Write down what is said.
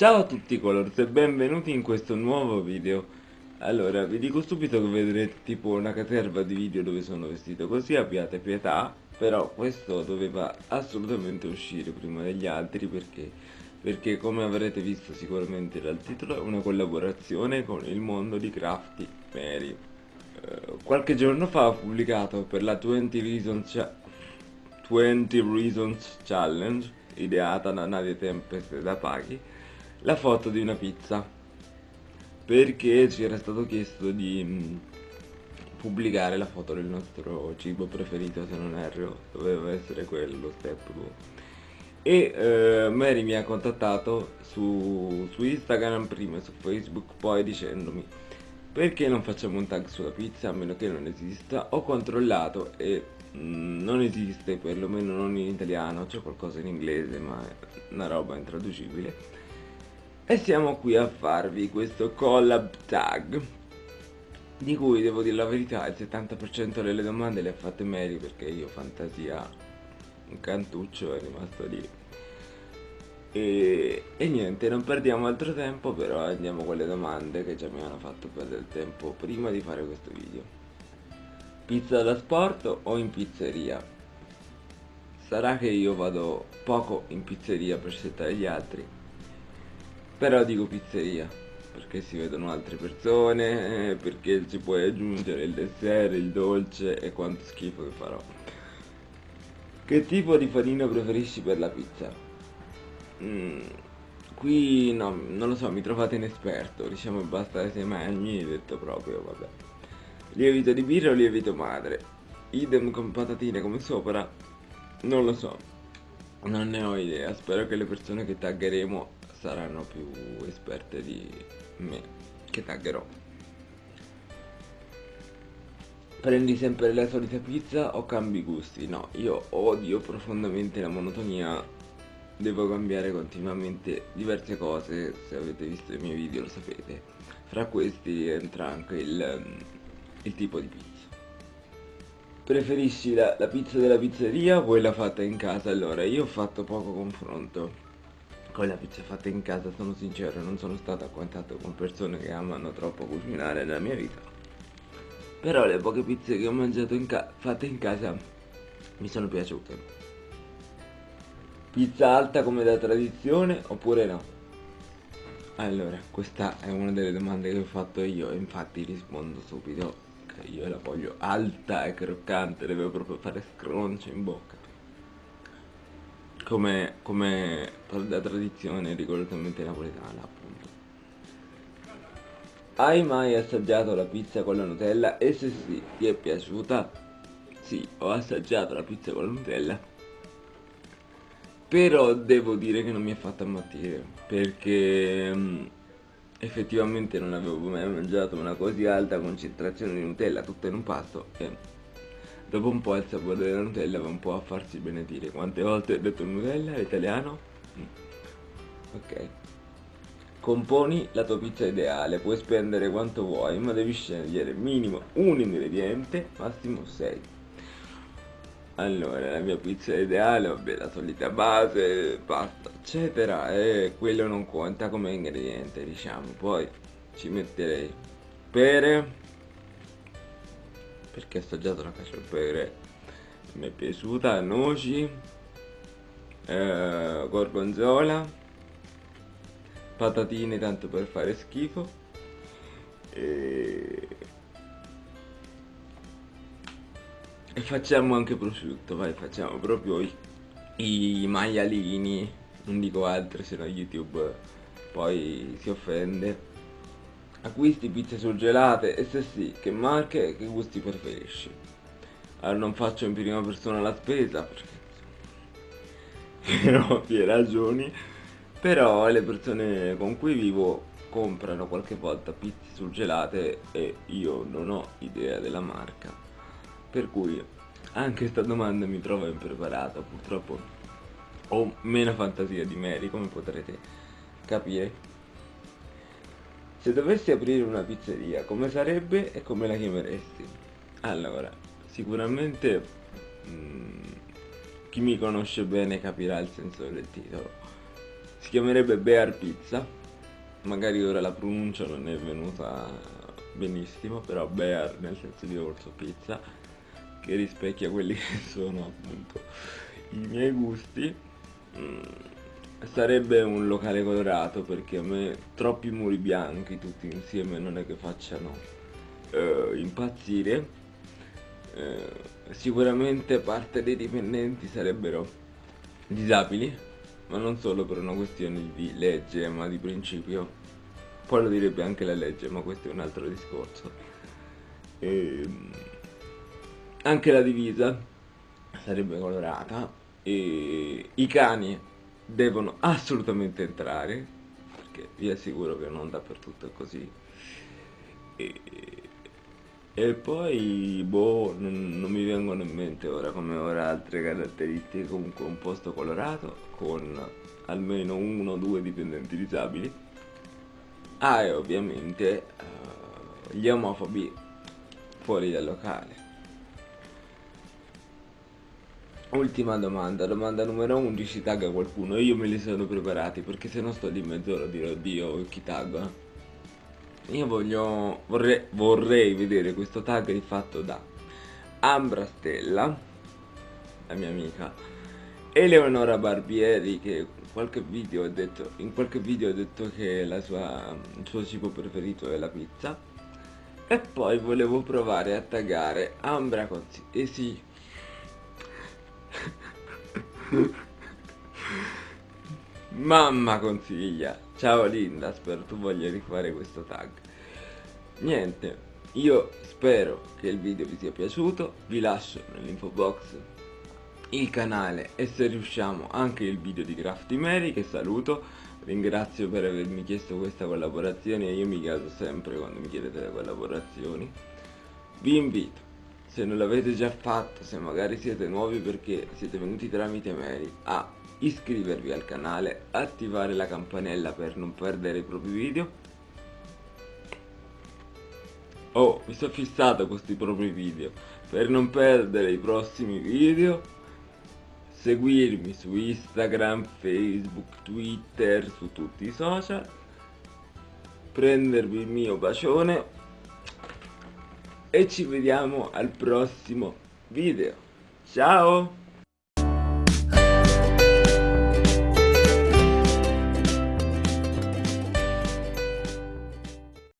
Ciao a tutti colors e benvenuti in questo nuovo video. Allora, vi dico subito che vedrete tipo una caterva di video dove sono vestito così, abbiate pietà Però questo doveva assolutamente uscire prima degli altri perché Perché come avrete visto sicuramente dal titolo è una collaborazione con il mondo di Crafty Mary eh, Qualche giorno fa ho pubblicato per la 20 Reasons, 20 Reasons Challenge Ideata da Nadia Tempest da Paghi la foto di una pizza. Perché ci era stato chiesto di mm, pubblicare la foto del nostro cibo preferito se non erro doveva essere quello step 2 e eh, Mary mi ha contattato su, su Instagram prima e su Facebook poi dicendomi perché non facciamo un tag sulla pizza a meno che non esista? Ho controllato e mh, mm, non esiste perlomeno non in italiano c'è qualcosa in inglese ma è una roba intraducibile e siamo qui a farvi questo collab tag di cui devo dire la verità il 70% delle domande le ha fatte Mary perché io fantasia un cantuccio è rimasto lì. E, e, niente non perdiamo altro tempo però andiamo con le domande che già mi hanno fatto perdere tempo prima di fare questo video. Pizza da sport o in pizzeria? sarà che io vado poco in pizzeria per settare gli altri però dico pizzeria perché si vedono altre persone, perché ci puoi aggiungere il dessert, il dolce e quanto schifo che farò. Che tipo di farina preferisci per la pizza? Mm, qui no, non lo so, mi trovate inesperto, diciamo basta sei magni, detto proprio, vabbè. Lievito di birra o lievito madre? Idem con patatine come sopra? Non lo so, non ne ho idea, spero che le persone che taggeremo saranno più esperte di me che taggerò. Prendi sempre la solita pizza o cambi gusti? no, io odio profondamente la monotonia. Devo cambiare continuamente diverse cose. Se avete visto i miei video lo sapete. Fra questi entra anche il, il tipo di pizza. Preferisci la, la pizza della pizzeria o quella fatta in casa? allora io ho fatto poco confronto con la pizza fatta in casa sono sincero non sono stato a contatto con persone che amano troppo cucinare nella mia vita. Però le poche pizze che ho mangiato in fatte in casa mi sono piaciute. Pizza alta come da tradizione oppure no? allora questa è una delle domande che ho fatto io infatti rispondo subito che io la voglio alta e croccante deve proprio fare scroncio in bocca come, come da tradizione rigorosamente napoletana appunto hai mai assaggiato la pizza con la Nutella? E se sì, ti è piaciuta? Sì, ho assaggiato la pizza con la Nutella Però devo dire che non mi ha fatto ammattire Perché um, effettivamente non avevo mai mangiato una così alta concentrazione di Nutella tutta in un pasto e Dopo un po' il sapore della Nutella va un po' a farsi benedire. Quante volte ho detto Nutella in italiano? Mm. Ok. Componi la tua pizza ideale, puoi spendere quanto vuoi, ma devi scegliere minimo un ingrediente, massimo 6. Allora, la mia pizza ideale, vabbè, la solita base, pasta, eccetera, e quello non conta come ingrediente, diciamo. Poi ci metterei pere, perché ho assaggiato la cacio e pepe mi è piaciuta, noci, eh, gorgonzola, patatine tanto per fare schifo. E... e facciamo anche prosciutto, vai facciamo proprio i, i maialini, non dico altro se no YouTube poi si offende Acquisti pizze surgelate e se sì, che marche e che gusti preferisci? Allora non faccio in prima persona la spesa perché per ovvie ragioni. Però le persone con cui vivo comprano qualche volta pizze surgelate e io non ho idea della marca. Per cui anche questa domanda mi trova impreparata purtroppo ho meno fantasia di Mary come potrete capire se dovessi aprire una pizzeria, come sarebbe e come la chiameresti? Allora, sicuramente mh, mm, chi mi conosce bene capirà il senso del titolo. si chiamerebbe Bear Pizza magari ora la pronuncia non è venuta benissimo però Bear nel senso di orso pizza che rispecchia quelli che sono appunto i miei gusti mm, sarebbe un locale colorato perché a me troppi muri bianchi tutti insieme non è che facciano uh, impazzire. Uh, sicuramente parte dei dipendenti sarebbero disabili ma non solo per una questione di legge ma di principio. Poi lo direbbe anche la legge ma questo è un altro discorso. E ehm, anche la divisa sarebbe colorata. E i cani devono assolutamente entrare perché vi assicuro che non dappertutto è così. E, e poi boh non, non, mi vengono in mente ora come ora altre caratteristiche comunque un posto colorato con almeno uno o due dipendenti disabili. Ah e ovviamente uh, gli omofobi fuori dal locale Ultima domanda, domanda numero 11, tagga qualcuno, io me li sono preparati perché se no sto lì mezz'ora a dire oddio chi tagga. Io voglio, vorrei, vorrei vedere questo tag rifatto da Ambra Stella, la mia amica, Eleonora Barbieri che video detto, in qualche video ha detto che sua, il suo cibo preferito è la pizza e poi volevo provare a taggare Ambra Consi, e sì, Mamma consiglia. Ciao Linda, spero tu voglia rifare questo tag. Niente, io spero che il video vi sia piaciuto, vi lascio nell'info box il canale e se riusciamo anche il video di Crafty Mary che saluto. Ringrazio per avermi chiesto questa collaborazione. E io mi caso sempre quando mi chiedete le collaborazioni. Vi invito se non l'avete già fatto, se magari siete nuovi perché siete venuti tramite Mary, a iscrivervi al canale, attivare la campanella per non perdere i propri video. Oh, mi sono fissato questi propri video, per non perdere i prossimi video, seguirmi su Instagram, Facebook, Twitter, su tutti i social, prendervi il mio bacione e ci vediamo al prossimo video. Ciao!